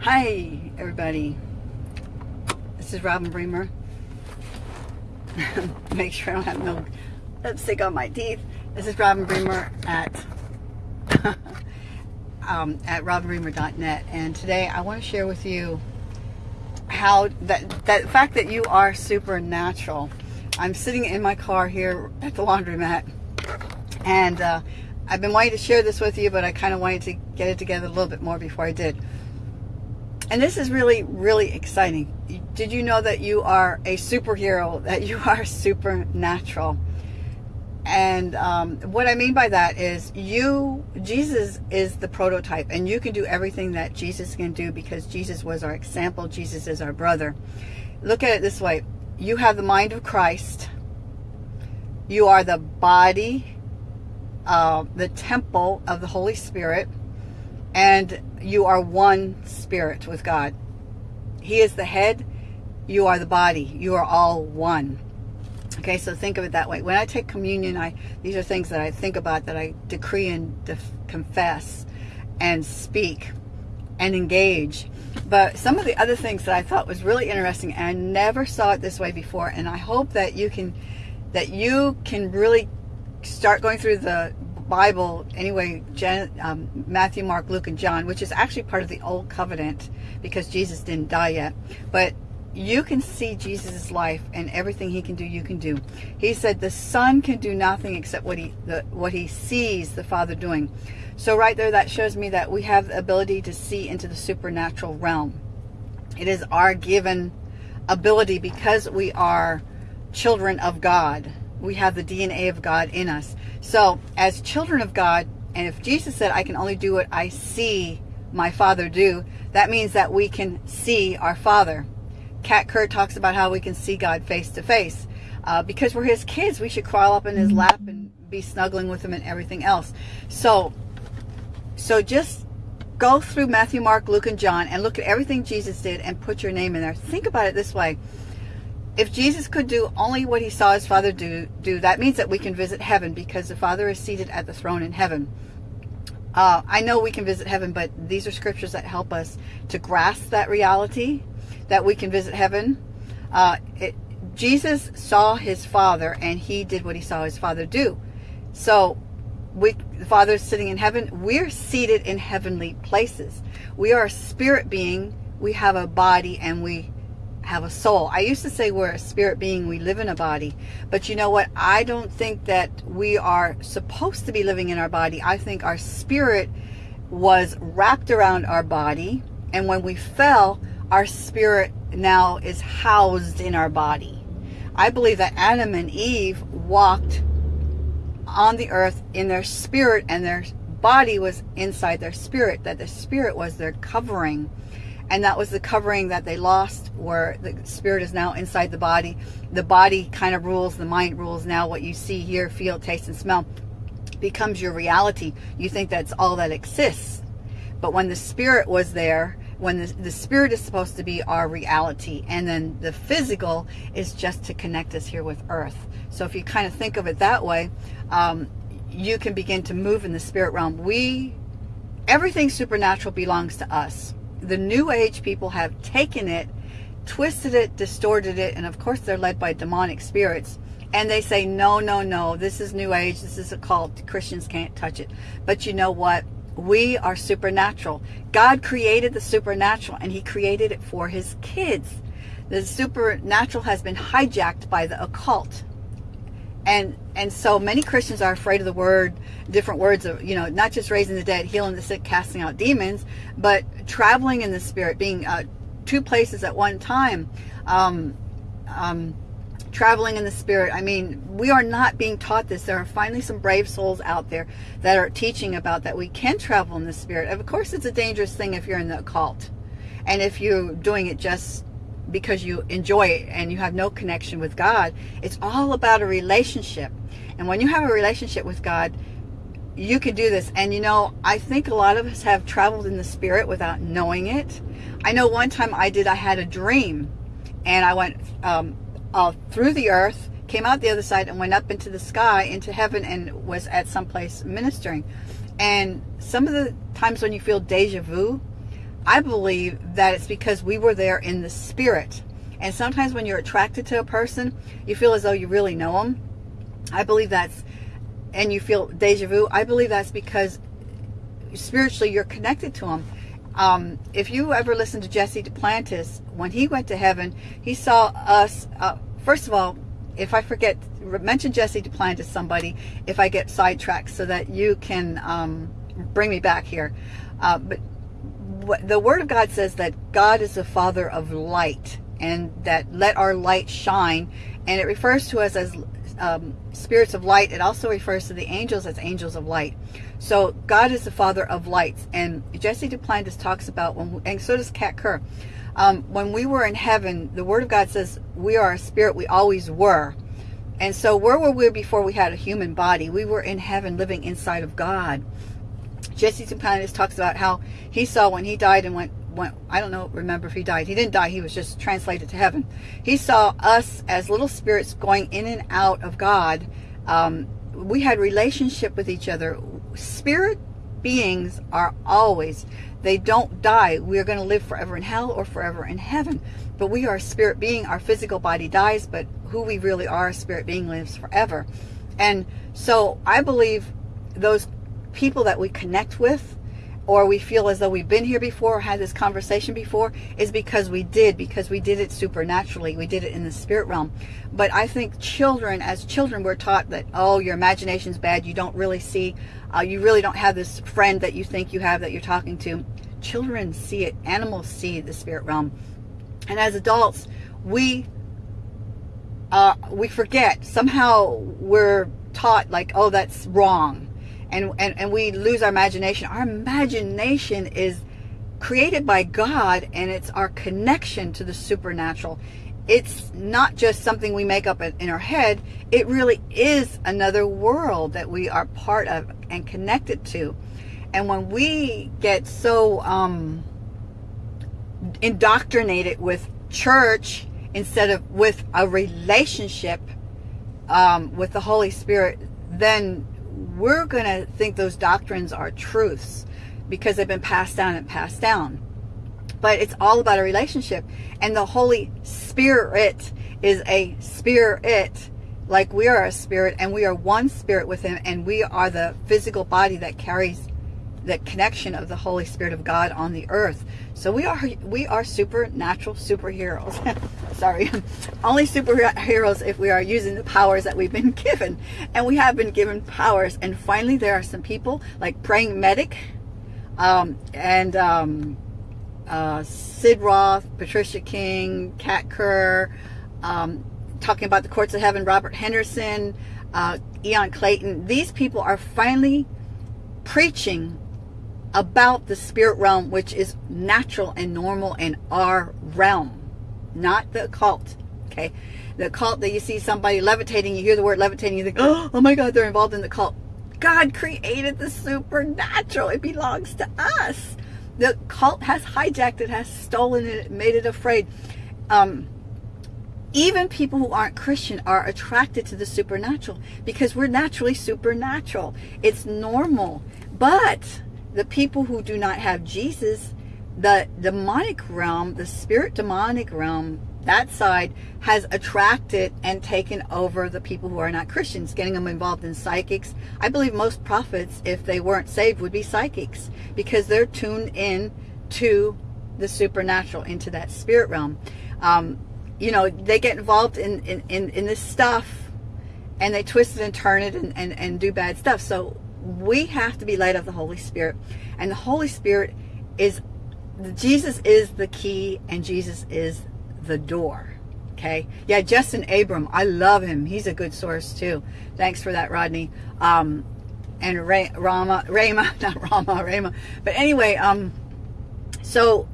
Hi, everybody. This is Robin Bremer. Make sure I don't have no lipstick on my teeth. This is Robin Bremer at um, at robinbremer.net, and today I want to share with you how that that fact that you are supernatural. I'm sitting in my car here at the laundromat, and uh, I've been wanting to share this with you, but I kind of wanted to get it together a little bit more before I did. And this is really, really exciting. Did you know that you are a superhero, that you are supernatural? And um, what I mean by that is you, Jesus is the prototype and you can do everything that Jesus can do because Jesus was our example. Jesus is our brother. Look at it this way. You have the mind of Christ. You are the body, uh, the temple of the Holy Spirit. And you are one spirit with God. He is the head. You are the body. You are all one. Okay, so think of it that way. When I take communion, I these are things that I think about, that I decree and def, confess and speak and engage. But some of the other things that I thought was really interesting, and I never saw it this way before, and I hope that you can that you can really start going through the Bible anyway, Jan, um, Matthew, Mark, Luke, and John, which is actually part of the Old Covenant because Jesus didn't die yet. But you can see Jesus' life and everything he can do, you can do. He said the Son can do nothing except what he the, what he sees the Father doing. So right there, that shows me that we have the ability to see into the supernatural realm. It is our given ability because we are children of God. We have the DNA of God in us. So as children of God, and if Jesus said, I can only do what I see my Father do, that means that we can see our Father. Kat Kerr talks about how we can see God face to face. Uh, because we're his kids, we should crawl up in his mm-hmm. lap and be snuggling with him and everything else. So, so just go through Matthew, Mark, Luke, and John and look at everything Jesus did and put your name in there. Think about it this way. If Jesus could do only what he saw his Father do, do that means that we can visit heaven because the Father is seated at the throne in heaven. Uh, I know we can visit heaven, but these are scriptures that help us to grasp that reality that we can visit heaven. Uh, it, Jesus saw his Father, and he did what he saw his Father do. So, we, the Father is sitting in heaven. We're seated in heavenly places. We are a spirit being. We have a body, and we have a soul. I used to say we're a spirit being, we live in a body. But you know what? I don't think that we are supposed to be living in our body. I think our spirit was wrapped around our body. And when we fell, our spirit now is housed in our body. I believe that Adam and Eve walked on the earth in their spirit and their body was inside their spirit, that the spirit was their covering. And that was the covering that they lost where the spirit is now inside the body. The body kind of rules, the mind rules now. What you see, hear, feel, taste, and smell becomes your reality. You think that's all that exists. But when the spirit was there, when the, the spirit is supposed to be our reality and then the physical is just to connect us here with earth so if you kind of think of it that way um, you can begin to move in the spirit realm we everything supernatural belongs to us the new age people have taken it twisted it distorted it and of course they're led by demonic spirits and they say no no no this is new age this is a cult christians can't touch it but you know what we are supernatural. God created the supernatural and he created it for his kids. The supernatural has been hijacked by the occult. And and so many Christians are afraid of the word, different words of, you know, not just raising the dead, healing the sick, casting out demons, but traveling in the spirit, being uh, two places at one time. Um, um, traveling in the spirit. I mean, we are not being taught this. There are finally some brave souls out there that are teaching about that we can travel in the spirit. Of course, it's a dangerous thing if you're in the occult. And if you're doing it just because you enjoy it and you have no connection with God, it's all about a relationship. And when you have a relationship with God, you can do this. And you know, I think a lot of us have traveled in the spirit without knowing it. I know one time I did, I had a dream and I went um, uh, through the earth, came out the other side and went up into the sky, into heaven, and was at some place ministering. And some of the times when you feel deja vu, I believe that it's because we were there in the spirit. And sometimes when you're attracted to a person, you feel as though you really know them. I believe that's, and you feel deja vu. I believe that's because spiritually you're connected to them. Um, if you ever listen to Jesse Duplantis, when he went to heaven, he saw us. Uh, first of all, if I forget, mention Jesse Duplantis somebody if I get sidetracked so that you can um, bring me back here. Uh, but the Word of God says that God is the Father of light and that let our light shine. And it refers to us as um, spirits of light. It also refers to the angels as angels of light. So God is the Father of lights. And Jesse Duplantis talks about, when, and so does Kat Kerr. Um, when we were in heaven, the Word of God says we are a spirit. We always were. And so where were we before we had a human body? We were in heaven living inside of God. Jesse Duplantis talks about how he saw when he died and went, went, I don't know, remember if he died. He didn't die. He was just translated to heaven. He saw us as little spirits going in and out of God. Um, we had relationship with each other. Spirit beings are always, they don't die. We are going to live forever in hell or forever in heaven. But we are spirit being. Our physical body dies, but who we really are, spirit being, lives forever. And so I believe those people that we connect with or we feel as though we've been here before or had this conversation before is because we did, because we did it supernaturally. We did it in the spirit realm. But I think children, as children, we're taught that, oh, your imagination's bad. You don't really see, uh, you really don't have this friend that you think you have that you're talking to. Children see it. Animals see the spirit realm. And as adults, we uh, we forget. Somehow we're taught like, oh, that's wrong and, and, and we lose our imagination. Our imagination is created by God and it's our connection to the supernatural. It's not just something we make up in our head. It really is another world that we are part of and connected to. And when we get so um, indoctrinated with church instead of with a relationship um, with the Holy Spirit, then we're going to think those doctrines are truths because they've been passed down and passed down. But it's all about a relationship. And the Holy Spirit is a spirit like we are a spirit and we are one spirit with him and we are the physical body that carries the connection of the Holy Spirit of God on the earth. So we are we are supernatural superheroes. Sorry, only superheroes if we are using the powers that we've been given, and we have been given powers. And finally, there are some people like praying medic, um, and um, uh, Sid Roth, Patricia King, Kat Kerr, um, talking about the courts of heaven. Robert Henderson, uh, Ian Clayton. These people are finally preaching about the spirit realm, which is natural and normal in our realm, not the occult. Okay. The cult that you see somebody levitating, you hear the word levitating, you think, oh my God, they're involved in the cult. God created the supernatural. It belongs to us. The cult has hijacked it, has stolen it, made it afraid. Um, even people who aren't Christian are attracted to the supernatural because we're naturally supernatural. It's normal. But the people who do not have Jesus, the demonic realm, the spirit demonic realm, that side has attracted and taken over the people who are not Christians, getting them involved in psychics. I believe most prophets, if they weren't saved, would be psychics because they're tuned in to the supernatural, into that spirit realm. Um, you know, they get involved in, in, in, in this stuff and they twist it and turn it and, and, and do bad stuff. So we have to be led of the Holy Spirit. And the Holy Spirit is, Jesus is the key and Jesus is the door. Okay. Yeah, Justin Abram. I love him. He's a good source too. Thanks for that, Rodney. Um, and Ray, Rama, Rama, not Rama, Rama. But anyway, um, so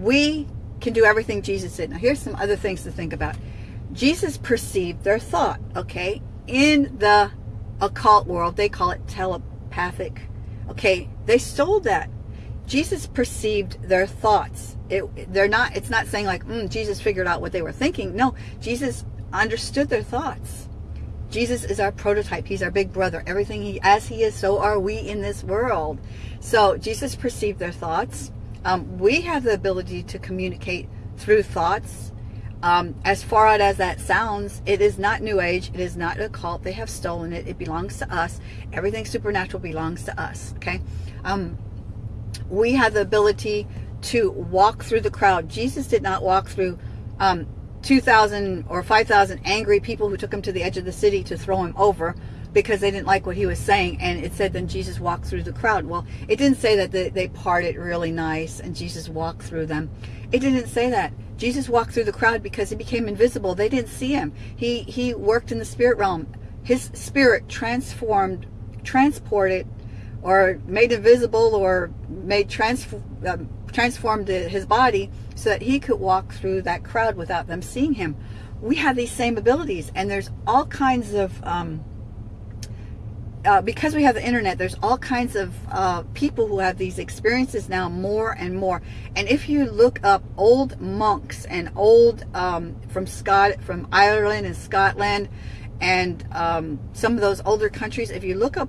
we can do everything Jesus did. Now here's some other things to think about. Jesus perceived their thought, okay? In the occult world, they call it telepathic. Okay, they stole that. Jesus perceived their thoughts. It, they're not. It's not saying like mm, Jesus figured out what they were thinking. No, Jesus understood their thoughts. Jesus is our prototype. He's our big brother. Everything he, as he is, so are we in this world. So Jesus perceived their thoughts. Um, we have the ability to communicate through thoughts. Um, as far out as that sounds, it is not New Age. It is not a cult. They have stolen it. It belongs to us. Everything supernatural belongs to us. Okay. Um, we have the ability to walk through the crowd. Jesus did not walk through um, 2,000 or 5,000 angry people who took him to the edge of the city to throw him over because they didn't like what he was saying. And it said then Jesus walked through the crowd. Well, it didn't say that they, they parted really nice and Jesus walked through them. It didn't say that. Jesus walked through the crowd because he became invisible. They didn't see him. He, he worked in the spirit realm. His spirit transformed, transported, or made invisible or made trans, uh, transformed his body so that he could walk through that crowd without them seeing him. We have these same abilities and there's all kinds of um, uh, because we have the internet, there's all kinds of uh, people who have these experiences now more and more. And if you look up old monks and old um, from Scott, from Ireland and Scotland, and um, some of those older countries, if you look up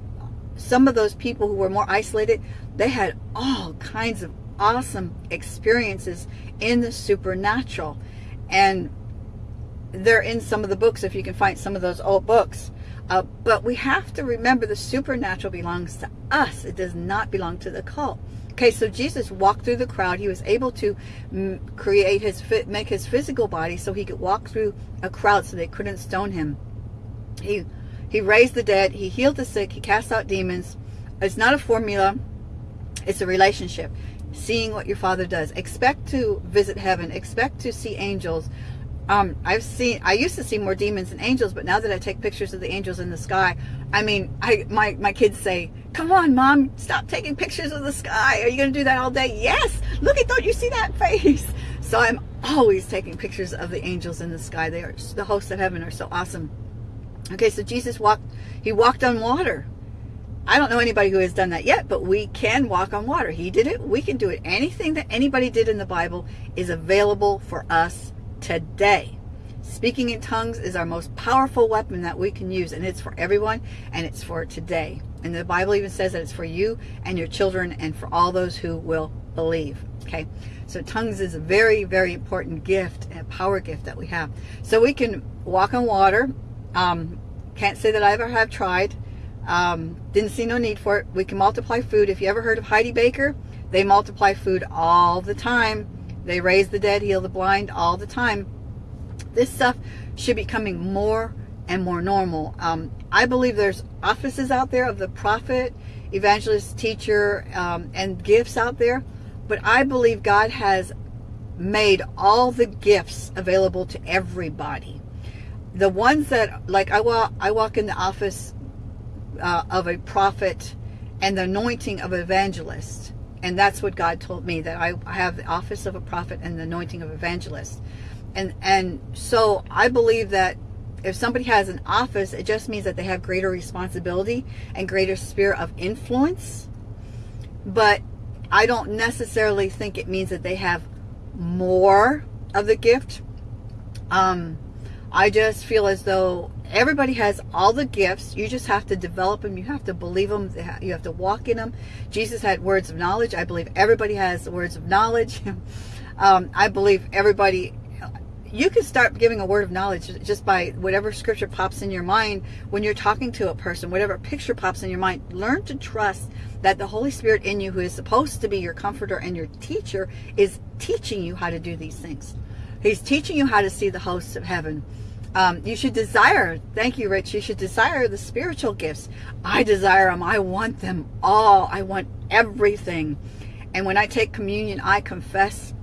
some of those people who were more isolated, they had all kinds of awesome experiences in the supernatural. And they're in some of the books, if you can find some of those old books. Uh, but we have to remember the supernatural belongs to us. It does not belong to the cult. Okay, so Jesus walked through the crowd. He was able to create his, make his physical body so he could walk through a crowd so they couldn't stone him. He, he raised the dead. He healed the sick. He cast out demons. It's not a formula. It's a relationship. Seeing what your Father does. Expect to visit heaven. Expect to see angels um, I've seen, I used to see more demons than angels, but now that I take pictures of the angels in the sky, I mean, I, my, my kids say, come on, mom, stop taking pictures of the sky. Are you going to do that all day? Yes. Look at, don't you see that face? So I'm always taking pictures of the angels in the sky. They are, the hosts of heaven are so awesome. Okay. So Jesus walked, he walked on water. I don't know anybody who has done that yet, but we can walk on water. He did it. We can do it. Anything that anybody did in the Bible is available for us today. Speaking in tongues is our most powerful weapon that we can use, and it's for everyone, and it's for today. And the Bible even says that it's for you and your children and for all those who will believe. Okay, so tongues is a very, very important gift, a power gift that we have. So we can walk on water. Um, can't say that I ever have tried. Um, didn't see no need for it. We can multiply food. If you ever heard of Heidi Baker, they multiply food all the time. They raise the dead, heal the blind all the time. This stuff should be coming more and more normal. Um, I believe there's offices out there of the prophet, evangelist, teacher, um, and gifts out there. But I believe God has made all the gifts available to everybody. The ones that, like I walk, I walk in the office uh, of a prophet and the anointing of evangelist. And that's what God told me, that I have the office of a prophet and the anointing of evangelist. And, and so I believe that if somebody has an office, it just means that they have greater responsibility and greater sphere of influence. But I don't necessarily think it means that they have more of the gift. Um, I just feel as though everybody has all the gifts. You just have to develop them. You have to believe them. You have to walk in them. Jesus had words of knowledge. I believe everybody has words of knowledge. um, I believe everybody, you can start giving a word of knowledge just by whatever scripture pops in your mind when you're talking to a person, whatever picture pops in your mind. Learn to trust that the Holy Spirit in you, who is supposed to be your comforter and your teacher, is teaching you how to do these things. He's teaching you how to see the hosts of heaven. Um, you should desire, thank you, Rich, you should desire the spiritual gifts. I desire them. I want them all. I want everything. And when I take communion, I confess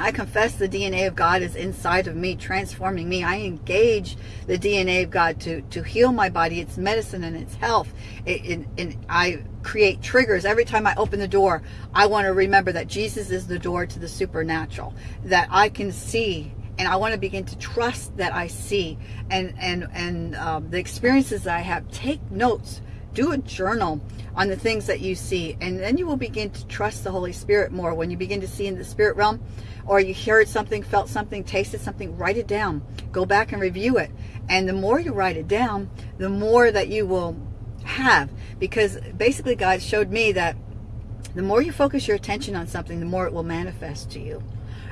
I confess the DNA of God is inside of me, transforming me. I engage the DNA of God to, to heal my body. It's medicine and it's health. It, it, I create triggers. Every time I open the door, I want to remember that Jesus is the door to the supernatural, that I can see and I want to begin to trust that I see and and and um, the experiences that I have. Take notes. Do a journal on the things that you see, and then you will begin to trust the Holy Spirit more. When you begin to see in the spirit realm, or you heard something, felt something, tasted something, write it down. Go back and review it. And the more you write it down, the more that you will have. Because basically God showed me that The more you focus your attention on something, the more it will manifest to you.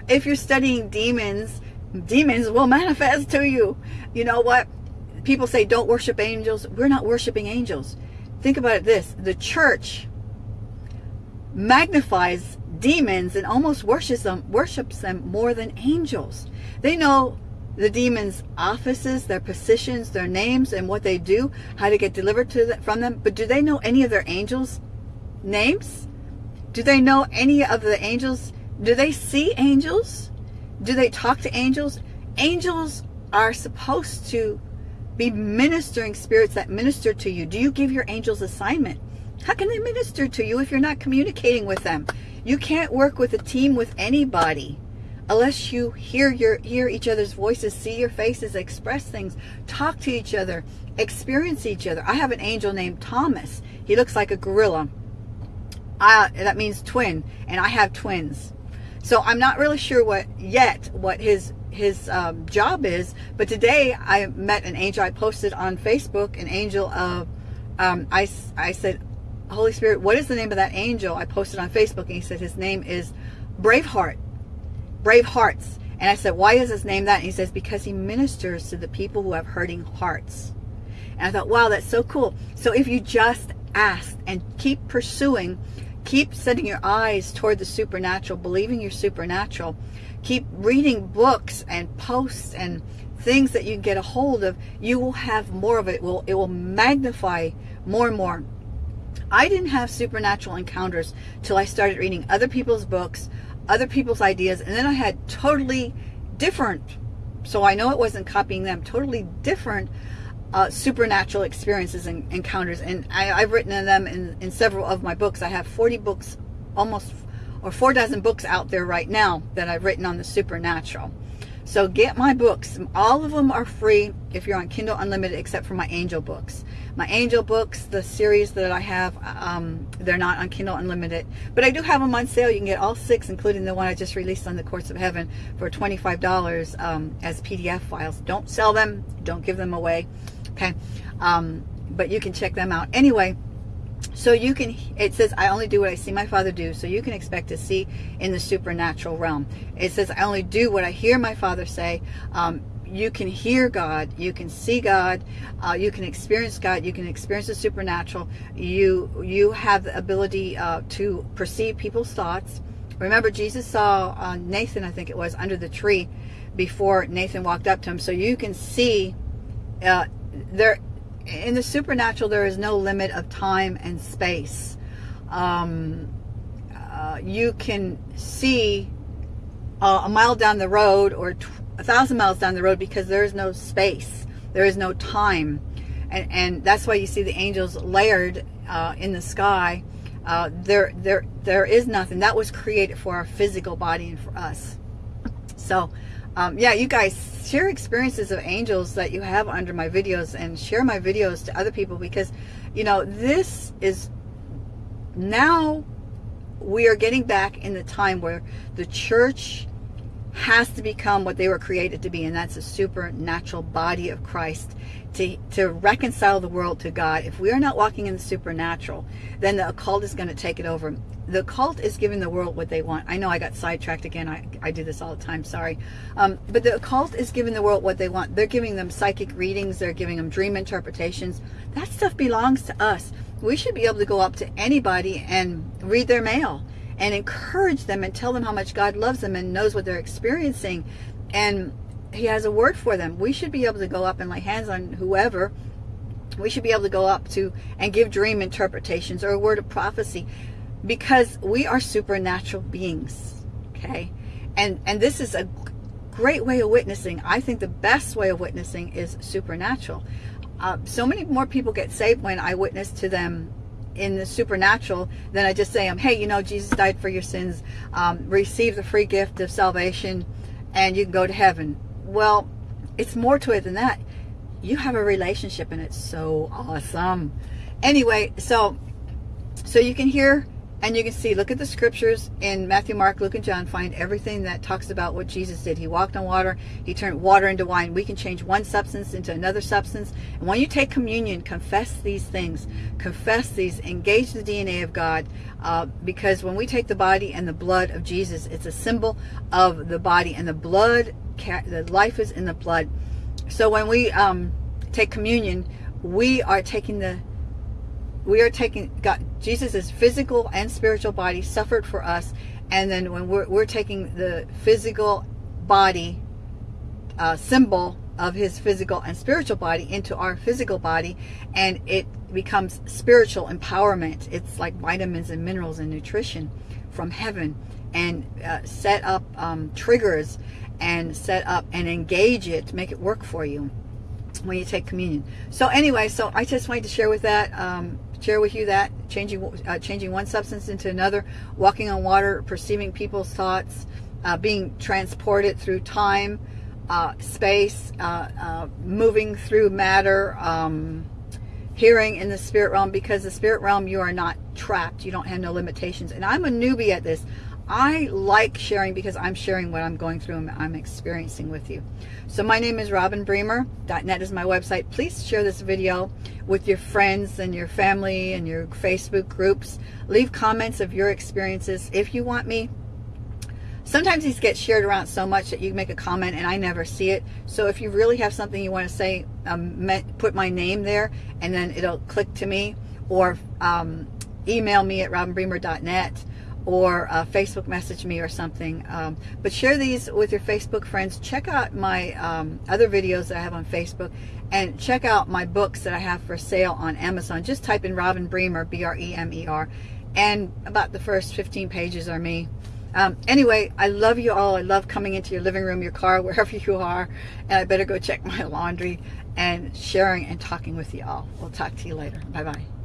If you're studying demons, demons will manifest to you. You know what? People say don't worship angels. We're not worshiping angels. Think about it this. The church magnifies demons and almost worships them, worships them more than angels. They know the demons' offices, their positions, their names, and what they do, how to get delivered to from them. But do they know any of their angels' names? Do they know any of the angels? Do they see angels? Do they talk to angels? Angels are supposed to be ministering spirits that minister to you. Do you give your angels assignment? How can they minister to you if you're not communicating with them? You can't work with a team with anybody unless you hear your hear each other's voices, see your faces, express things, talk to each other, experience each other. I have an angel named Thomas. He looks like a gorilla. I, that means twin, and I have twins. So I'm not really sure what yet what his his um, job is. But today I met an angel. I posted on Facebook an angel of. Um, I I said, Holy Spirit, what is the name of that angel? I posted on Facebook, and he said his name is Braveheart brave hearts. And I said, why is his name that? And he says, because he ministers to the people who have hurting hearts. And I thought, wow, that's so cool. So if you just ask and keep pursuing, keep setting your eyes toward the supernatural, believing you're supernatural, keep reading books and posts and things that you get a hold of, you will have more of it. it will, it will magnify more and more. I didn't have supernatural encounters till I started reading other people's books, other people's ideas, and then I had totally different, so I know it wasn't copying them, totally different uh, supernatural experiences and encounters. And I, have written in them in, in several of my books. I have 40 books, almost, or four dozen books out there right now that I've written on the supernatural. So get my books. All of them are free if you're on Kindle Unlimited, except for my angel books. My angel books, the series that I have, um, they're not on Kindle Unlimited. But I do have them on sale. You can get all six, including the one I just released on the Courts of Heaven for $25 um, as PDF files. Don't sell them. Don't give them away. Okay. Um, but you can check them out. Anyway, so you can, it says, I only do what I see my father do. So you can expect to see in the supernatural realm. It says, I only do what I hear my father say. Um, you can hear God, you can see God, uh, you can experience God, you can experience the supernatural. You you have the ability uh, to perceive people's thoughts. Remember, Jesus saw uh, Nathan, I think it was, under the tree before Nathan walked up to him. So you can see uh, there in the supernatural, there is no limit of time and space. Um, uh, you can see uh, a mile down the road or a thousand miles down the road because there is no space. There is no time. And, and that's why you see the angels layered uh, in the sky. Uh, there, there, there is nothing. That was created for our physical body and for us. So, um, yeah, you guys share experiences of angels that you have under my videos and share my videos to other people because, you know, this is now we are getting back in the time where the church has to become what they were created to be, and that's a supernatural body of Christ to, to reconcile the world to God. If we are not walking in the supernatural, then the occult is going to take it over. The occult is giving the world what they want. I know I got sidetracked again. I, I do this all the time. Sorry. Um, but the occult is giving the world what they want. They're giving them psychic readings. They're giving them dream interpretations. That stuff belongs to us. We should be able to go up to anybody and read their mail and encourage them and tell them how much God loves them and knows what they're experiencing. And he has a word for them. We should be able to go up and lay hands on whoever. We should be able to go up to and give dream interpretations or a word of prophecy because we are supernatural beings. Okay. And, and this is a great way of witnessing. I think the best way of witnessing is supernatural. Uh, so many more people get saved when I witness to them in the supernatural than I just say, um, hey, you know, Jesus died for your sins. Um, receive the free gift of salvation and you can go to heaven. Well, it's more to it than that. You have a relationship and it's so awesome. Anyway, so so you can hear and you can see, look at the scriptures in Matthew, Mark, Luke, and John. Find everything that talks about what Jesus did. He walked on water. He turned water into wine. We can change one substance into another substance. And when you take communion, confess these things. Confess these. Engage the DNA of God. Uh, because when we take the body and the blood of Jesus, it's a symbol of the body. And the blood, the life is in the blood. So when we um, take communion, we are taking the we are taking God Jesus' physical and spiritual body suffered for us. And then when we're, we're taking the physical body uh, symbol of his physical and spiritual body into our physical body and it becomes spiritual empowerment. It's like vitamins and minerals and nutrition from heaven and uh, set up um, triggers and set up and engage it to make it work for you when you take communion. So anyway, so I just wanted to share with that, um, share with you that changing uh, changing one substance into another, walking on water, perceiving people's thoughts, uh, being transported through time, uh, space, uh, uh, moving through matter, um, hearing in the spirit realm. Because the spirit realm, you are not trapped. You don't have no limitations. And I'm a newbie at this. I like sharing because I'm sharing what I'm going through and I'm experiencing with you. So my name is Robin Bremer. .net is my website. Please share this video with your friends and your family and your Facebook groups. Leave comments of your experiences if you want me. Sometimes these get shared around so much that you make a comment and I never see it. So if you really have something you want to say, um, put my name there and then it'll click to me or um, email me at robinbremer.net or uh, Facebook message me or something. Um, but share these with your Facebook friends. Check out my um, other videos that I have on Facebook and check out my books that I have for sale on Amazon. Just type in Robin Bremer, B-R-E-M-E-R, and about the first 15 pages are me. Um, anyway, I love you all. I love coming into your living room, your car, wherever you are. And I better go check my laundry and sharing and talking with you all. We'll talk to you later. Bye-bye.